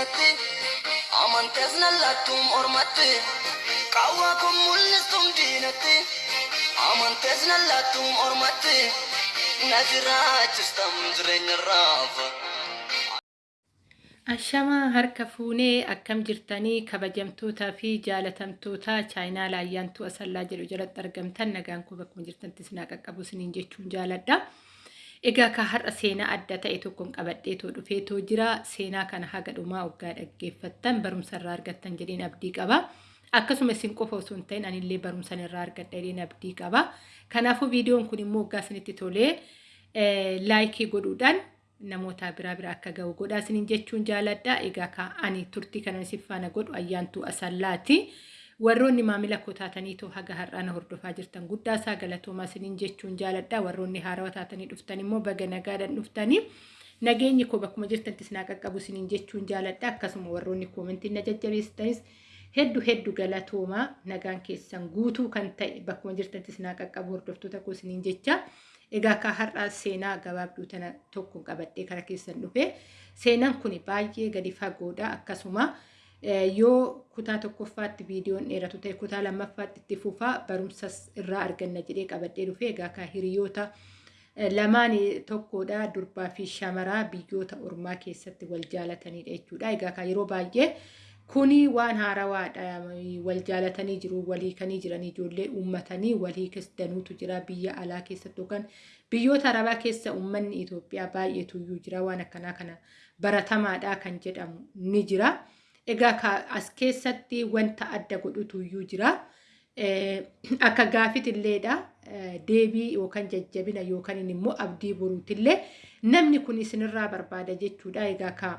diinatti amantees nallattuun ormatti qawwaa kun mul'istuun diinatti amantees nallattuun ormatti na jiraachistam jireenya raafa. Ashamaa harka fuunee akkam jirtanii kabajamtootaa fi jaalatamtoota chaayinaa laayyaantuu asallaa jedhu jalatti argamtan nagaan koo bakkuma jirtantti sinaa qaqqabu siniin jechuun jaaladha. Egaa ka har'a seenaa adda ta'e tokkoon qabadheetoo dhufeetoo jira. Seenaa kana haga dhumaa waggaa dhaggeeffattan barumsa irraa argattan jedheen abdii qaba. Akkasuma isin qofa osoo hin ta'in anillee barumsa irraa argadha jedheen abdii qaba. Kanaafuu viidiyoon kun immoo waggaa isinitti tolee laayikii godhuudhaan namoota biraa biraa akka ga'u godhaa isiniin jechuun jaaladha. Egaa ka ani turtii kana isin faana godhu ayyaantuu asallaati. Warroonni maamila koo taataniitoo haga har'aa na hordofaa jirtan guddaa isaa galatoomaa isiniin jechuun jaaladha. Warroonni haarawaa taatanii dhuftan immoo baga nagaadhaan dhuftanii nageenyi koo bakkuma jirtantti isinaa qaqqabu isiniin jechuun jaaladha. Akkasuma warroonni koomentiin na jajjabeessanis hedduu hedduu galatoomaa nagaan keessan guutuu kan ta'e bakkuma jirtantti isinaa qaqqabu hordoftoota koo isiniin jecha. Egaa akka har'aa seenaa gabaabduu tana tokko qabadhee kara keessan dhufe seenaan kun baay'ee gadi fagoodha akkasuma yoo kutaa tokkoffaatti viidiyoon dheeratu ta'e kutaa lammaffaatti itti fufaa barumsas irraa arganna jedhee qabadhee dhufe egaa akka hiriyoota lamaan tokkodha durbaa fi shamaraa biyyoota ormaa keessatti wal jaalatanidha jechuudha egaa akka yeroo baay'ee kuni waan haarawaadha wal jaalatanii jiru walii kanii jiran ijoollee uummatanii walii danuutu jira biyya alaa keessatti yookaan biyyoota arabaa keessa uummanni Itoophiyaa baay'eetu iyyuu jira waan akkanaa kana baratamaadha kan jedhamu ni jira. Egaa as keessatti wanta adda godhutu iyyuu jira. Akka gaafitilleedha deebii yookaan jajjabina yookaan immoo abdii boruutillee namni kun isinirraa barbaada jechuudha. Egaa ka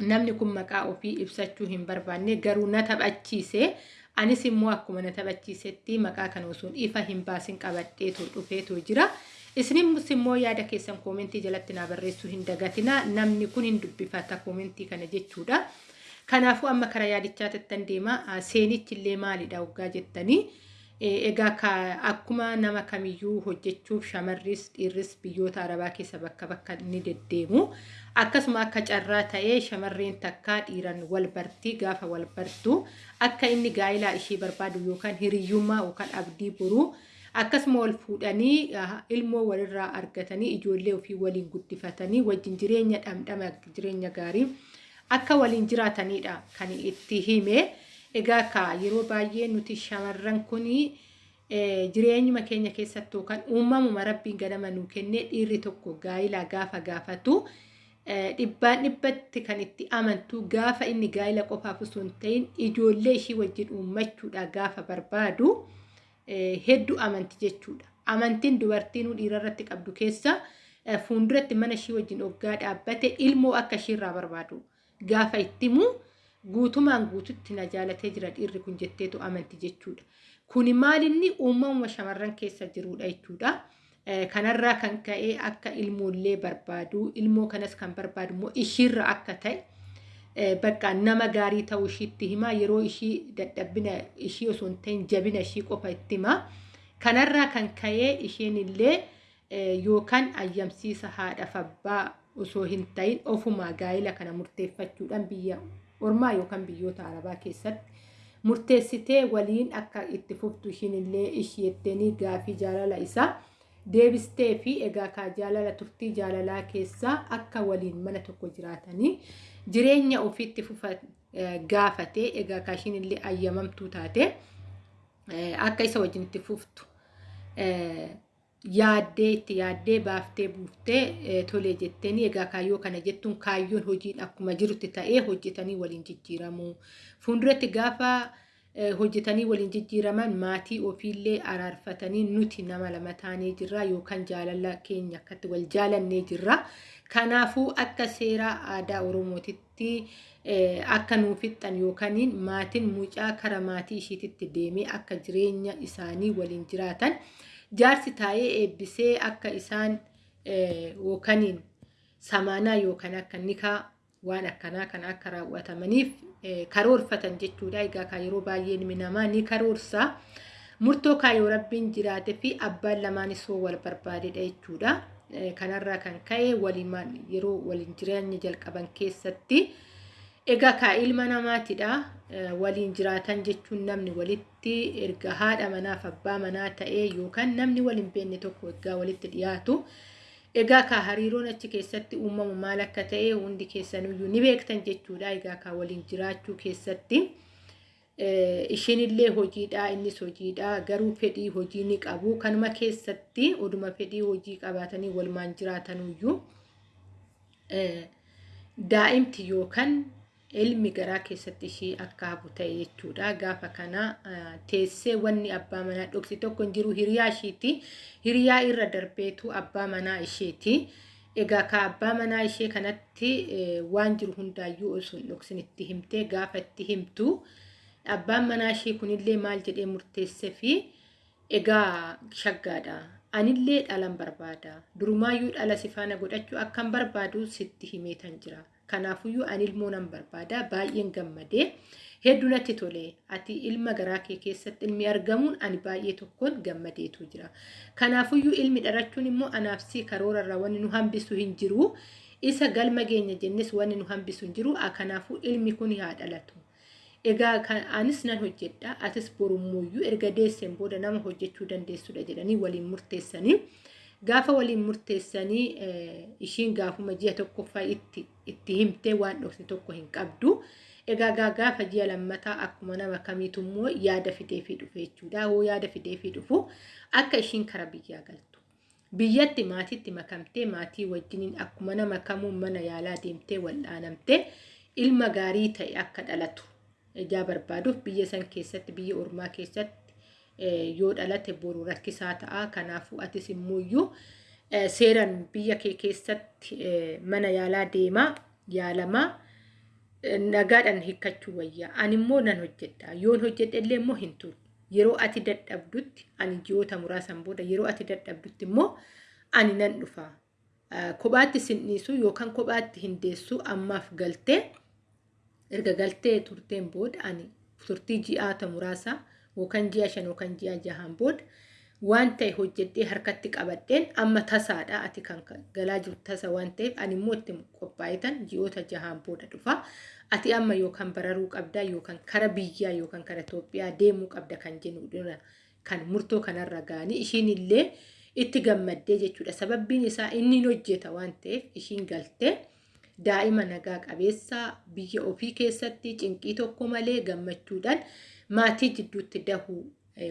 namni kun maqaa ofii ibsachuu hin barbaanne garuu na taphachiise. Anis immoo akkuma na taphachiisetti maqaa kana osoo ifa hin baasin qabadheetoo dhufeetoo jira. Isinis immoo yaada keessan koomentii jalatti naa barreessuu hin dagatina. Namni kun hin dubbifata koomentii kana jechuudha. Kanaafuu amma karaa yaadichaa tattan deema. Seenichi illee maalidha waggaa jettanii. Egaa akkuma nama kamiyyuu hojjechuuf shamarris dhiirris biyyoota arabaa keessa bakka bakka ni deddeemu. Akkasuma akka carraa ta'ee shamarreen takkaa dhiiran wal bartii gaafa wal bartu akka inni gaa'ilaa ishee barbaadu yookaan hiriyyummaa yookaan abdii boruu akkasuma wal fuudhanii ilmoo walirraa argatanii ijoollee ofii waliin guddifatanii wajjin jireenya dhamdhama jireenya gaarii akka waliin jiraatanidha kan itti hime. Egaa ka yeroo baay'ee nuti shamarran kuni jireenyuma keenya keessatti yookaan uumamuma rabbiin ganama nuu kennee dhiirri tokko gaa'ilaa gaafa gaafatu dhibbaan dhibbatti kan itti amantu gaafa inni gaa'ila qofaaf osoo hin ta'in ijoollee ishii wajjin uummachuudha gaafa barbaadu hedduu amanti jechuudha. Amantiin dubartiin dhiirarratti qabdu keessa fuulduratti mana ishii wajjin oggaa dhaabbate ilmoo akka ishiirraa barbaadu gaafa ittimu guutumaan guututti na jaalatee jira dhiirri kun jetteetu amanti jechuudha. Kuni maalinni uumamuma shamarran keessa jirudha jechuudha. Kanarraa kan ka'e akka ilmoollee barbaadu ilmoo kanas kan barbaadu immoo ishiirra akka ta'e bakka nama gaarii ta'uu ishiitti hima yeroo ishii dadhabbina ishii osoo hin ta'in jabina ishii qofa itti hima. Kanarraa kan ka'e isheen illee yookaan ayyamsiisa haadhaaf abbaa osoo hin ta'in ofumaa gaa'ila kana murteeffachuudhaan biyya ormaa yookaan biyyoota arabaa keessatti murteessitee waliin akka itti fuftu ishiin illee ishii etteenii gaafii jaalala isaa deebistee fi egaa kaa jaalala turtii jaalalaa keessaa akka waliin mana tokko jiraatanii jireenya ofiitti fufa gaafatee egaa kaa ishiin illee ayyamamtuu taate akka isa wajjin itti fuftu yaaddee itti yaaddee baaftee buuftee tolee jetteeni egaa kaayyoo kana jettuun kaayyoon hojiin akkuma jirutti ta'ee hojjetanii waliin jijjiiramu. Fuulduratti gaafa hojjetanii waliin jijjiiraman maatii ofiillee araarfatanii nuti nama lama taanee jirra yookaan jaalala keenya akkatti wal jaalannee jirra. Kanaafuu akka seeraa aadaa Oromootitti akka nuuf fixxan yookaan maatiin mucaa kara maatii ishiititti deemee akka jireenya isaanii waliin jiraatan. Jaarsi taa'ee eebbisee akka isaan yookaan samaanaa yookaan akka nikaa waan akkanaa kan akka raawwatamaniif karoorfatan jechuudha. Egaa kan yeroo baay'ee ilmi namaa ni karoorsa. Murtoo kaayoo rabbiin jiraate fi abbaan lamaanis hoo wal barbaadedha jechuudha. Kanarraa kan ka'e waliin yeroo waliin jireenya jalqaban keessatti Egaa kaa ilma namaatidha. Waliin jiraatan jechuun namni walitti erga haadha manaaf abbaa manaa ta'ee yookaan namni waliin beekne tokko egaa walitti dhiyaatu. Egaa kaa hariiroon achi keessatti uumamu maal akka ta'e hundi keessanuyyuu ni beektan jechuudha. Egaa kaa waliin jiraachuu keessatti ishiinillee hojiidha innis hojiidha garuu fedhii hojii ni qabu. Kanuma keessatti oduma fedhii hojii qabaatanii walumaan jiraatanuyyuu daa'imti yookaan ilmi garaa keessatti ishii akka hafu ta'e jechuudha. Gaafa kana teessee wanni abbaa manaa dhoksi tokko hin jiru hiriyaa ishiiti. Hiriyaa irra darbeetu abbaa manaa isheeti. Egaa ka abbaa manaa ishee kanatti waan jiru hundaayyuu osoo dhoksin itti himtee gaafa itti himtu abbaan manaa ishee kunillee maal jedhee murteessee fi egaa shaggaadha. Anillee dhalan barbaada. Durumaayyuu dhala si faana godhachuu akkan barbaadu sitti himeetan jira. Kanaafuyyuu ani ilmoo nan barbaada. Baay'een gammadee hedduu natti tole. Ati ilma garaa kee keessatti ilmi argamuun ani baay'ee tokkoon gammadeetu jira. Kanaafuyyuu ilmi dhalachuun immoo anaaf si karoorarraa wanni nu hambisu hin jiru. Isa galma geenya jennis wanni nu hambisu hin jiru. Kanaafuu ilmi kun haa dhalatu. Egaa anis nan hojjedha. Atis borummuuyyuu erga deesseen booda nama hojjechuu dandeessudha jedhanii waliin murteessanii. Gaafa waliin murteessanii ishiin gaafuma ji'a tokkoffaa itti itti himtee waan dhokse tokko hin qabdu. Egaa gaafa ji'a lammataa akkuma nama kamiitu immoo yaada fideefii dhufe jechuudha. Hoo yaada fideefii dhufu akka ishiin kara biyyaa galtu. Biyyatti maatiitti makamtee maatii wajjiniin akkuma nama kamuu mana yaalaa deemtee wal'aanamtee ilma gaarii ta'e akka dhalatu. ijaa barbaaduuf biyya san keessatti biyya ormaa keessatti yoo dhalate boru rakkisaa ta'a. Kanaafuu atis immoo seeraan biyya kee keessatti mana yaalaa deemaa yaalamaa nagaadhaan hiikkachuu wayyaa. Ani immoo nan hojjedha. Yoon hojjedhe illee immoo hin turu. Yeroo ati dadhabdutti ani ji'oota muraasan booda yeroo ati dadhabdutti immoo ani nan dhufa. Kophaatti sin dhiisu yookaan kophaatti hin deessu ammaaf galtee erga galtee turteen booda ani turtii ji'aata muraasa yookaan ji'a shan yookaan ji'a jahaan booda waan ta'e hojjedhee harkatti qabadheen amma tasaadha ati kan galaa jirtu tasa waan ta'eef ani immoo itti qophaa'itan ji'oota jahaan booda dhufa. Ati amma yookaan bararuu qabdaa yookaan kara biyyaa yookaan kara Itoophiyaa deemuu qabda kan jennu kan murtoo kanarra ga'anii ishiin illee itti gammaddee jechuudha. Sababbiin isaa inni hojjeta waan ta'eef ishiin galtee. daa'ima nagaa qabeessa biyya ofii keessatti cinqii tokko malee gammachuudhaan maatii jidduutti dahuu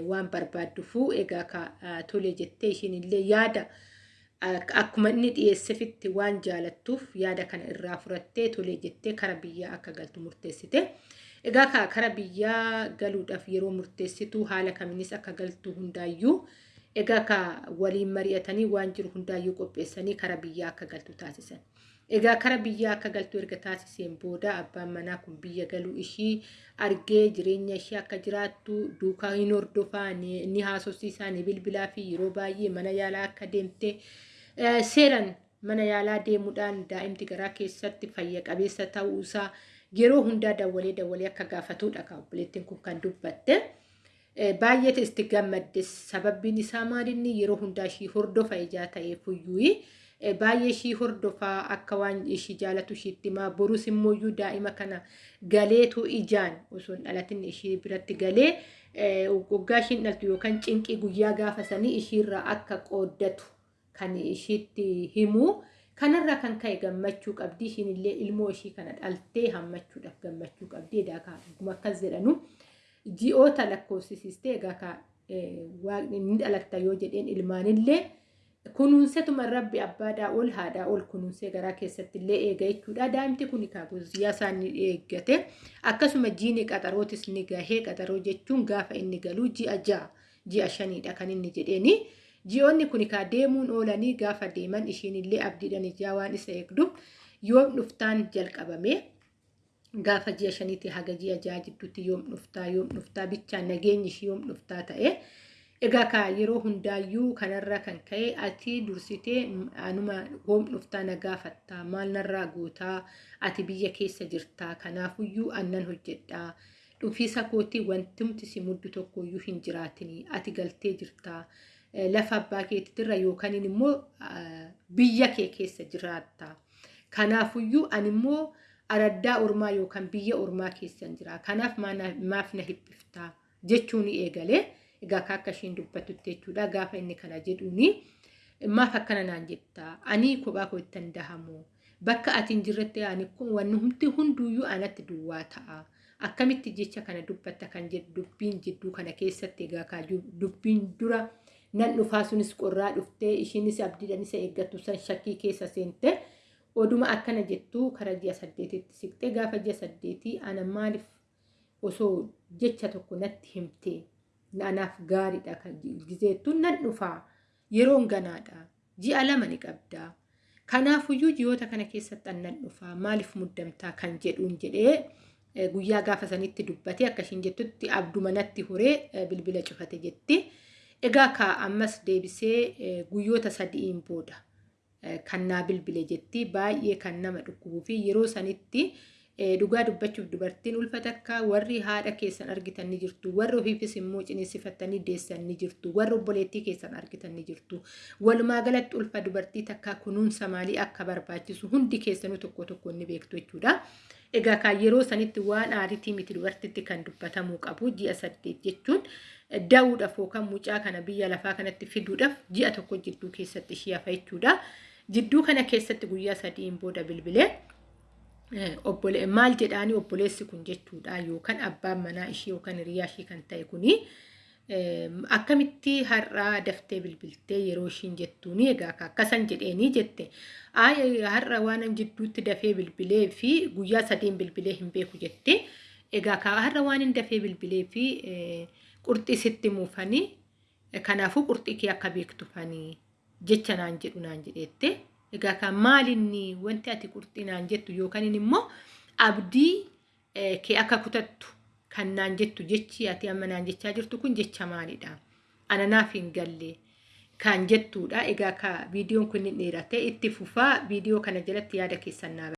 waan barbaadduufuu egaa tole jettee ishiin illee yaada akkuma inni dhiyeessefitti waan jaalattuuf yaada kana irraa furattee tole jettee kara biyyaa akka galtu murteessite. Egaa kara biyyaa galuudhaaf yeroo murteessitu haala kamiinis akka galtu hundaayyuu egaa waliin mari'atanii waan jiru hundaayyuu qopheessanii kara biyyaa akka galtu taasisan. Egaa kara biyyaa akka galtu erga taasiseen booda abbaan manaa kun biyya galuu ishii argee jireenya ishii akka jiraattu duukaa hin hordofaa ni haasofsiisaa ni bilbilaa fi yeroo baay'ee mana yaalaa akka deemte seeraan mana yaalaa deemuudhaan daa'imti garaa keessatti fayya qabeessa ta'uusaa yeroo hundaa dawwalee dawwalee akka gaafatudha kan obboleettiin kun kan dubbatte. Baay'ee itti gammaddes sababbiin isaa maalinni yeroo hundaa ishii hordofa ijaa ta'eefuyyuu. Baay'ee ishii hordofaa akka waan ishii jaalatu ishiitti himaa. Borus immoo daa'ima kana galeetu ijaan osoo dhalatin ishii biratti galee waggaa ishiin dhaltu yookaan cinqii guyyaa gaafa sanii ishiirraa akka qooddatu kan ishiitti himu. Kanarraa kan ka'e gammachuu qabdi. Ishiin illee ilmoo ishii kana dhaltee hammachuudhaaf gammachuu qabdi. Egaa akkuma akkas jedhanu ji'oota lakkoofsisiistee egaa waaqni ni dhalatta yoo jedheen ilmaanillee. Kunuunsetuma rabbi abbaadhaa ol haadhaa ol kunuunsee garaa keessatti illee eega jechuudha. Daa'imti kun guyyaa isaan ni eeggate. Akkasuma jiini qaxarootis ni gahee qaxaroo jechuun gaafa inni galuu ji'a ja'a ji'a shaniidha kan inni jedheeni. Ji'oonni kun deemuun oolanii gaafa deeman ishiin abdiidhaan ijaa waan isa eegduuf yoom dhuftaan jalqabame. Gaafa ji'a shaniitti haga ji'a ja'a jidduutti yoom dhuftaa yoom dhuftaa bichaan nageenyi ishii yoom dhuftaa ta'e. Egaa kaa yeroo hundaayyuu kanarraa kan ka'e ati dursitee anuma yoom dhuftaa na gaafattaa maal narraa gootaa ati biyya keessa jirtaa kanaafuyyuu annan hojjedhaa. Dhufiisa kootii wantumti si muddu tokkoyyuu hin jiraatinii ati galtee jirtaa. Lafa abbaa keetitirra yookaan immoo biyya kee keessa jiraattaa kanaafuyyuu ani araddaa ormaa yookaan biyya ormaa keessan jira. Kanaaf maaf na hibbiftaa jechuun eegalee egaa akka ishiin dubbatutti jechuudha gaafa inni kana jedhuuni maaf akkana naan jettaa ani kophaa koo itti dahamu. Bakka ati hin jirretti ani humti hunduuyyuu anatti duwwaa ta'a. Akkamitti jecha kana dubbatta kan dubbiin jidduu kana keessatti egaa dubbiin dura nan dhufaa. Sunis qorraa dhuftee ishiinis abdiidhaan isa eeggattu san shakkii keessa seente oduma akkana jettu kara ji'a saddeetitti siqxee gaafa ji'a saddeetii ana maaliif osoo jecha tokko natti himtee anaaf gaariidha kan gizeettu nan dhufaa yeroon ganaadha. Ji'a lama ni qabdaa kanaafuyyuu ji'oota kana keessatti annan dhufaa maaliif muddamtaa kan jedhuun jedhee guyyaa gaafa sanitti dubbatee akkashiin jettutti abduma natti horee bilbila cufate jetti. Egaa ka ammas deebisee guyyoota sadi'iin booda kan naa bilbile jetti. Baay'ee kan nama dhukkubuu fi yeroo sanitti dhugaa dubbachuuf dubartiin ulfa takka warri haadha keessan argitan ni jirtu warri ofiifis immoo ciniinsifattanii deessan ni jirtu warri obboleettii keessan argitan ni jirtu walumaa galatti ulfa dubartii takka kunuunsa maalii akka barbaachisu hundi keessanuu tokko tokko ni beektu jechuudha. Egaa kan yeroo sanitti waan aariitii miti dubartitti kan dubbatamuu qabu ji'a saddeet jechuun daa'uudhaaf yookaan mucaa kana biyya lafaa kanatti fiduudhaaf ji'a tokko jidduu keessatti ishee hafa jechuudha. Jidduu kana keessatti guyyaa sadiin booda bilbilee maal jedhaanii obboleessi kun jechuudha. Yookaan abbaan manaa ishee yookaan hiriyaa ishee kan ta'e kuni akkamitti har'aa daftee bilbiltee yeroo ishiin jettuuni egaa? Akkasan jedheenii jette. Har'a waan jidduutti dafee bilbilee fi guyyaa sadiin bilbilee hin beeku jette. Egaa har'a waan hin dafee bilbilee fi qurxii sitti muufanii kanaafuu qurxii kee akka beektufanii jecha naan jedhu naan jedheette. Egaa kan maalinni wanti ati qurxii naan jettu yookaan immoo abdii kee akka kutattu kan naan jettu jechi ati amma naan jechaa jirtu kun jecha maalidha? Ana naaf hin galle kan jettuudha. Egaa ka viidiyoon kun dheeratee itti fufaa viidiyoo kana jalatti yaada keessan naa